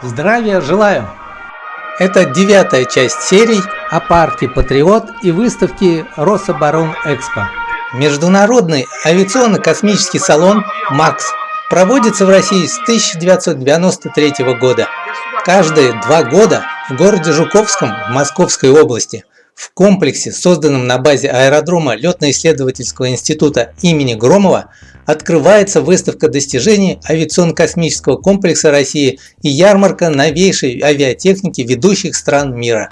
Здравия желаю! Это девятая часть серий о парке Патриот и выставке Рособоронэкспо. Международный авиационно-космический салон «МАКС» проводится в России с 1993 года. Каждые два года в городе Жуковском в Московской области в комплексе, созданном на базе аэродрома Летно-исследовательского института имени Громова, открывается выставка достижений авиационно-космического комплекса России и ярмарка новейшей авиатехники ведущих стран мира.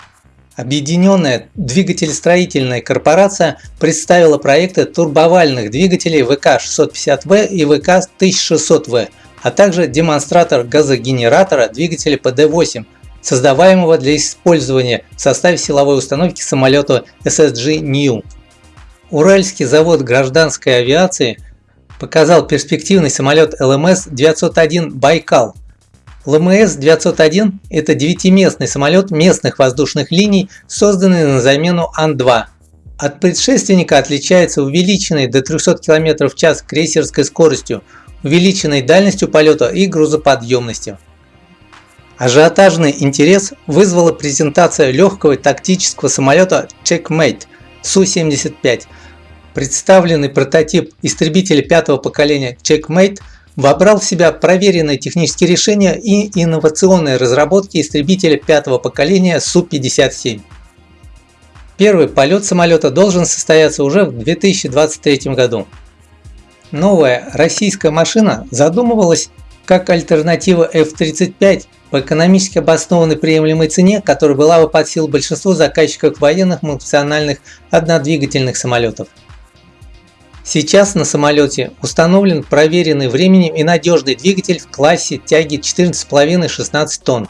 Объединенная двигателестроительная корпорация представила проекты турбовальных двигателей ВК-650В и ВК-1600В, а также демонстратор газогенератора двигателя ПД-8, создаваемого для использования в составе силовой установки самолета SSG New. Уральский завод гражданской авиации показал перспективный самолет ЛМС-901 «Байкал». ЛМС-901 – это девятиместный самолет местных воздушных линий, созданный на замену Ан-2. От предшественника отличается увеличенной до 300 км в час крейсерской скоростью, увеличенной дальностью полета и грузоподъемностью. Ажиотажный интерес вызвала презентация легкого тактического самолета Checkmate Су-75, Представленный прототип истребителя пятого поколения Checkmate вобрал в себя проверенные технические решения и инновационные разработки истребителя пятого поколения Су-57. Первый полет самолета должен состояться уже в 2023 году. Новая российская машина задумывалась как альтернатива F-35 по экономически обоснованной приемлемой цене, которая была бы под силу большинству заказчиков военных функциональных однодвигательных самолетов. Сейчас на самолете установлен проверенный временем и надежный двигатель в классе тяги 14,5-16 тонн.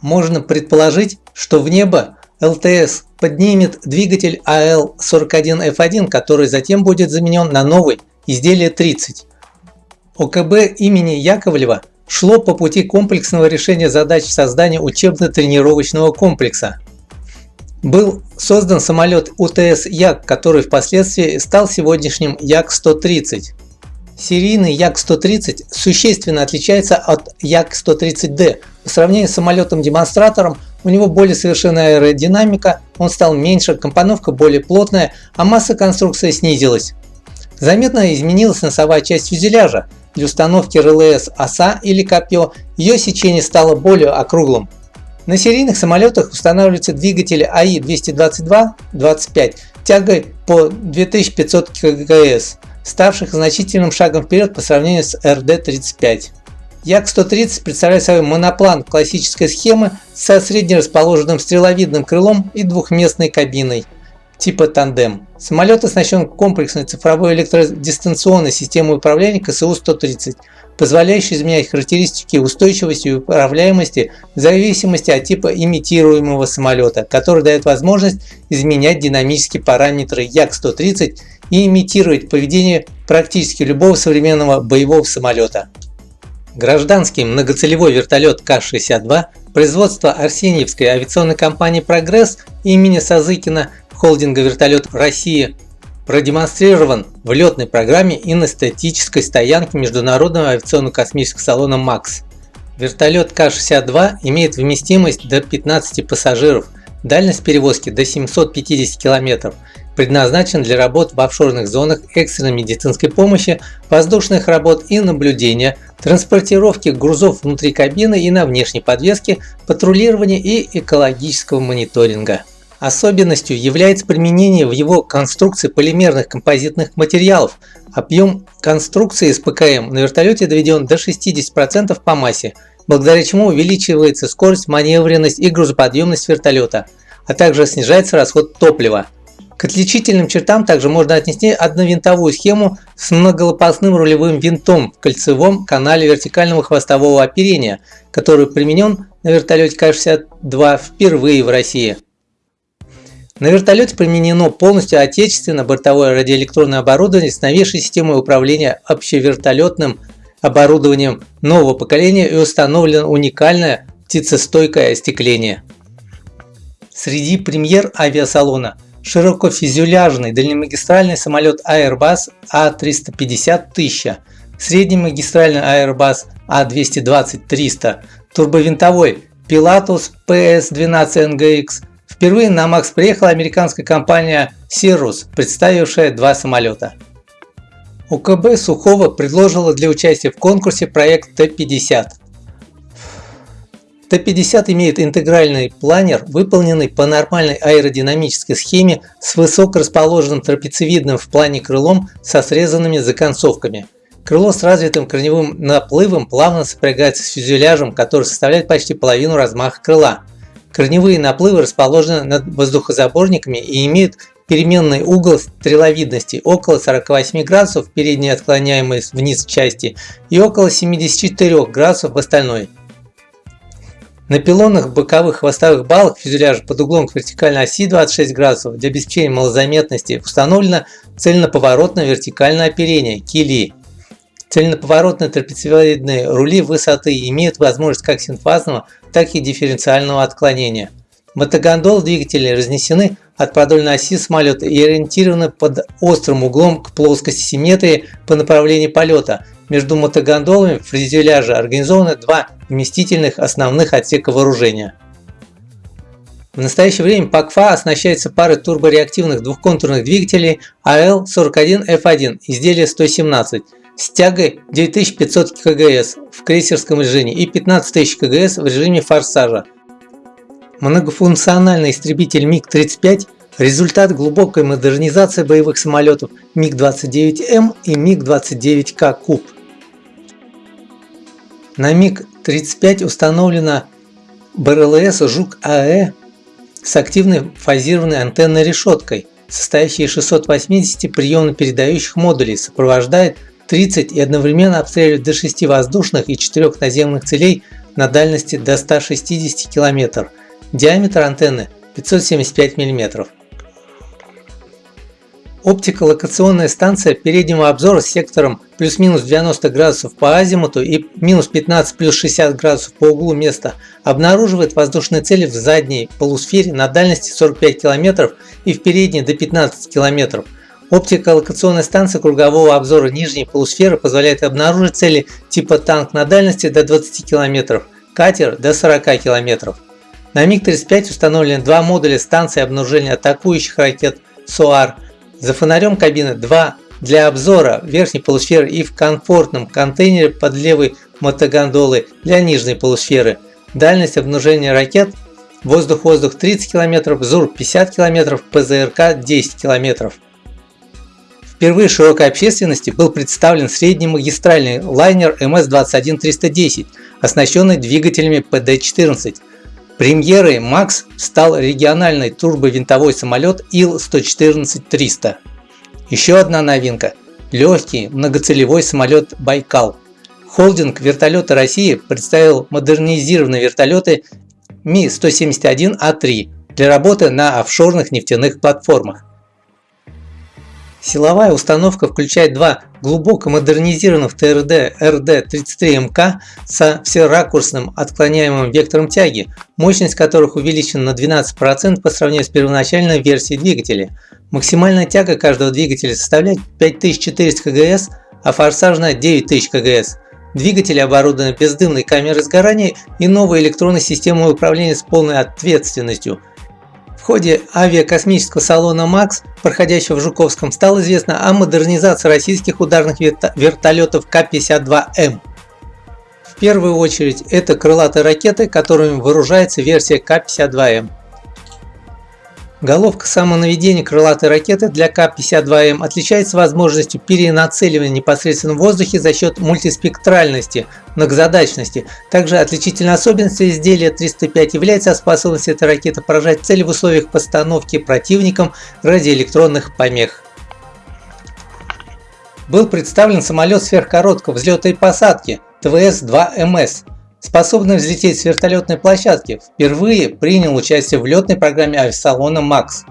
Можно предположить, что в небо ЛТС поднимет двигатель АЛ-41F1, который затем будет заменен на новый изделие 30. ОКБ имени Яковлева шло по пути комплексного решения задач создания учебно-тренировочного комплекса был создан самолет УТС Як, который впоследствии стал сегодняшним Як-130. Серийный Як-130 существенно отличается от Як-130D. По сравнению с самолетом-демонстратором у него более совершенная аэродинамика, он стал меньше, компоновка более плотная, а масса конструкции снизилась. Заметно изменилась носовая часть фюзеляжа. Для установки РЛС оса или копье ее сечение стало более округлым. На серийных самолетах устанавливаются двигатели АИ-222-25 тягой по 2500 кГС, ставших значительным шагом вперед по сравнению с РД-35. Як-130 представляет собой моноплан классической схемы со среднерасположенным стреловидным крылом и двухместной кабиной типа тандем. Самолет оснащен комплексной цифровой электродистанционной системой управления КСУ-130, позволяющей изменять характеристики устойчивости и управляемости в зависимости от типа имитируемого самолета, который дает возможность изменять динамические параметры Як-130 и имитировать поведение практически любого современного боевого самолета. Гражданский многоцелевой вертолет К-62 производства Арсеньевской авиационной компании «Прогресс» имени Сазыкина холдинга «Вертолет России» продемонстрирован в летной программе и на статической стоянке Международного авиационно-космического салона МАКС. Вертолет К-62 имеет вместимость до 15 пассажиров, дальность перевозки до 750 км, предназначен для работ в офшорных зонах экстренной медицинской помощи, воздушных работ и наблюдения, транспортировки грузов внутри кабины и на внешней подвеске, патрулирования и экологического мониторинга. Особенностью является применение в его конструкции полимерных композитных материалов. Объем конструкции с ПКМ на вертолете доведен до 60% по массе, благодаря чему увеличивается скорость, маневренность и грузоподъемность вертолета, а также снижается расход топлива. К отличительным чертам также можно отнести одновинтовую схему с многолопастным рулевым винтом в кольцевом канале вертикального хвостового оперения, который применен на вертолете К-62 впервые в России. На вертолете применено полностью отечественное бортовое радиоэлектронное оборудование с новейшей системой управления общевертолетным оборудованием нового поколения и установлено уникальное птицестойкое остекление. Среди премьер авиасалона широкофюзеляжный дальнемагистральный самолет Airbus A350 1000 среднемагистральный Airbus A220-300, турбовинтовой Pilatus PS-12NGX. Впервые на МАКС приехала американская компания Cirrus, представившая два самолета. УКБ Сухого предложила для участия в конкурсе проект Т-50. Т-50 имеет интегральный планер, выполненный по нормальной аэродинамической схеме с высоко расположенным трапециевидным в плане крылом со срезанными законцовками. Крыло с развитым корневым наплывом плавно сопрягается с фюзеляжем, который составляет почти половину размаха крыла. Корневые наплывы расположены над воздухозаборниками и имеют переменный угол стреловидности около 48 градусов в передней отклоняемой вниз части и около 74 градусов в остальной. На пилонах боковых хвостовых балок фюзеляжа под углом к вертикальной оси 26 градусов для обеспечения малозаметности установлено цельноповоротное вертикальное оперение кили. Цельноповоротные трапециевидные рули высоты имеют возможность как синфазного, так и дифференциального отклонения. Мотогондол двигатели разнесены от продольной оси самолета и ориентированы под острым углом к плоскости симметрии по направлению полета между мотогондолами фюзеляжа организованы два вместительных основных отсека вооружения. В настоящее время ПАКФА оснащается парой турбореактивных двухконтурных двигателей АЛ-41F1 изделия 117 с тягой 9500 КГС в крейсерском режиме и 15000 КГС в режиме форсажа. Многофункциональный истребитель МиГ-35 – результат глубокой модернизации боевых самолетов МиГ-29М и МиГ-29К Куб. На МиГ-35 установлена БРЛС «Жук-АЭ» с активной фазированной антенной решеткой, состоящей из 680 приемно-передающих модулей, сопровождает 30 и одновременно обстреливает до 6 воздушных и 4 наземных целей на дальности до 160 км. Диаметр антенны 575 мм. Оптико-локационная станция переднего обзора с сектором плюс-минус 90 градусов по азимуту и минус 15 плюс 60 градусов по углу места обнаруживает воздушные цели в задней полусфере на дальности 45 км и в передней до 15 км. Оптико-локационная станция кругового обзора нижней полусферы позволяет обнаружить цели типа танк на дальности до 20 км, катер до 40 км. На МиГ-35 установлены два модуля станции обнаружения атакующих ракет СОАР – за фонарем кабины 2 для обзора верхней полусферы и в комфортном контейнере под левой мотогондолы для нижней полусферы. Дальность обнаружения ракет воздух-воздух 30 км, ЗУР 50 км, ПЗРК 10 км. Впервые широкой общественности был представлен среднемагистральный лайнер МС-21310, оснащенный двигателями ПД-14. Премьерой МАКС стал региональный турбовинтовой самолет Ил-114-300. Еще одна новинка – легкий многоцелевой самолет «Байкал». Холдинг «Вертолеты России» представил модернизированные вертолеты Ми-171А3 для работы на офшорных нефтяных платформах. Силовая установка включает два глубоко модернизированных ТРД РД-33МК со всеракурсным отклоняемым вектором тяги, мощность которых увеличена на 12% по сравнению с первоначальной версией двигателя. Максимальная тяга каждого двигателя составляет 5400 КГС, а форсажная 9000 КГС. Двигатели оборудованы бездымной камерой сгорания и новой электронной системой управления с полной ответственностью – ходе авиакосмического салона МАКС, проходящего в Жуковском, стало известно о модернизации российских ударных вертолетов К-52М. В первую очередь это крылатые ракеты, которыми вооружается версия К-52М. Головка самонаведения крылатой ракеты для К-52М отличается возможностью перенацеливания непосредственно в воздухе за счет мультиспектральности, многозадачности. Также отличительной особенностью изделия 305 является способность этой ракеты поражать цели в условиях постановки противником радиоэлектронных помех. Был представлен самолет сверхкороткого взлета и посадки ТВС-2МС способный взлететь с вертолетной площадки, впервые принял участие в летной программе авиасалона МАКС.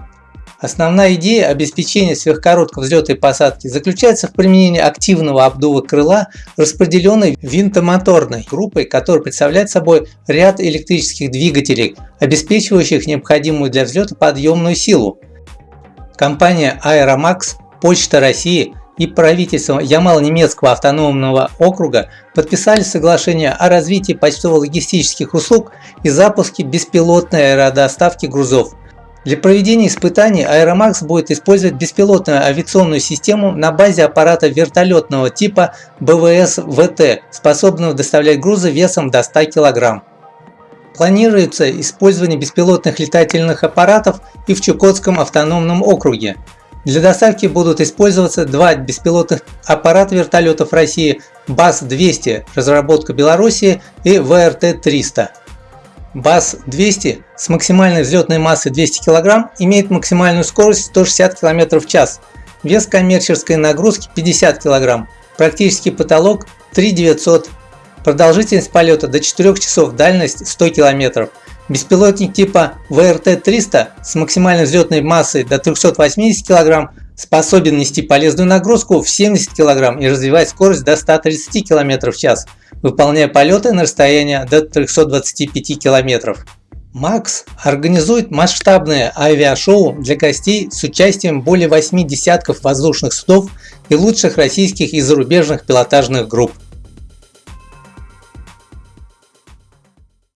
Основная идея обеспечения сверхкороткого взлета и посадки заключается в применении активного обдува крыла, распределенной винтомоторной группой, которая представляет собой ряд электрических двигателей, обеспечивающих необходимую для взлета подъемную силу. Компания Aeromax, Почта России и правительством Ямал-Немецкого автономного округа подписали соглашение о развитии почтово-логистических услуг и запуске беспилотной аэродоставки грузов. Для проведения испытаний Аэромакс будет использовать беспилотную авиационную систему на базе аппарата вертолетного типа БВС-ВТ, способного доставлять грузы весом до 100 кг. Планируется использование беспилотных летательных аппаратов и в Чукотском автономном округе. Для доставки будут использоваться два беспилотных аппарата вертолетов России БАС-200, разработка Беларуси, и ВРТ-300. БАС-200 с максимальной взлетной массой 200 кг имеет максимальную скорость 160 км в час, вес коммерческой нагрузки 50 кг, практический потолок 3900, продолжительность полета до 4 часов, дальность 100 км. Беспилотник типа ВРТ-300 с максимальной взлетной массой до 380 кг способен нести полезную нагрузку в 70 кг и развивать скорость до 130 км в час, выполняя полеты на расстояние до 325 км. МАКС организует масштабное авиашоу для гостей с участием более 8 десятков воздушных судов и лучших российских и зарубежных пилотажных групп.